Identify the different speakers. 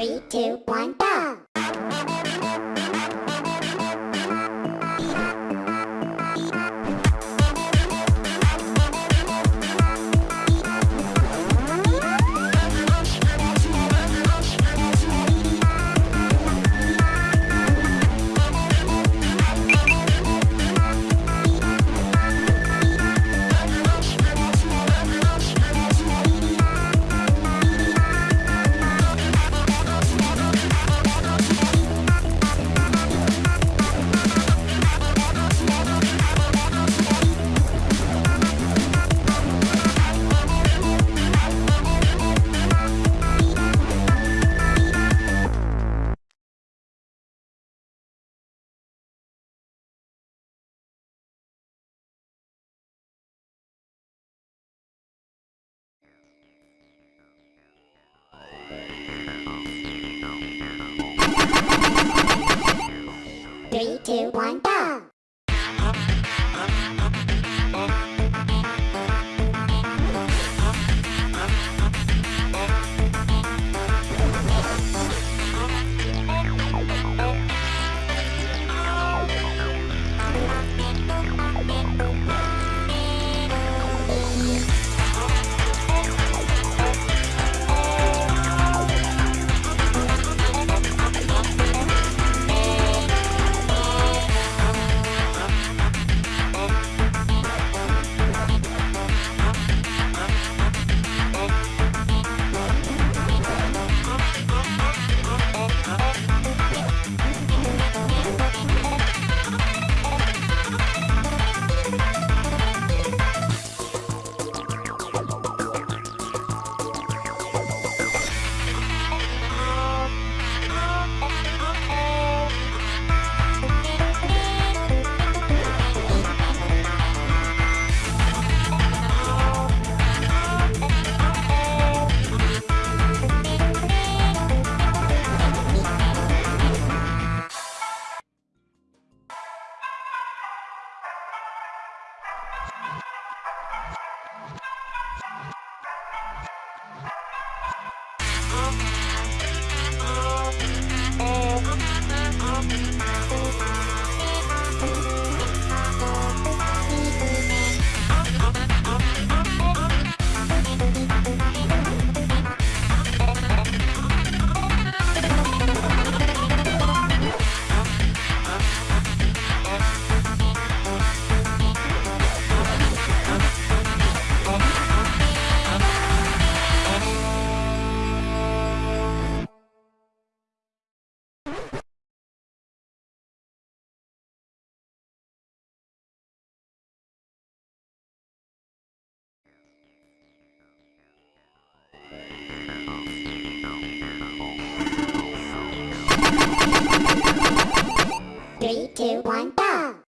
Speaker 1: three, two, one, go! Three, two, one, go! Three, two, one, go!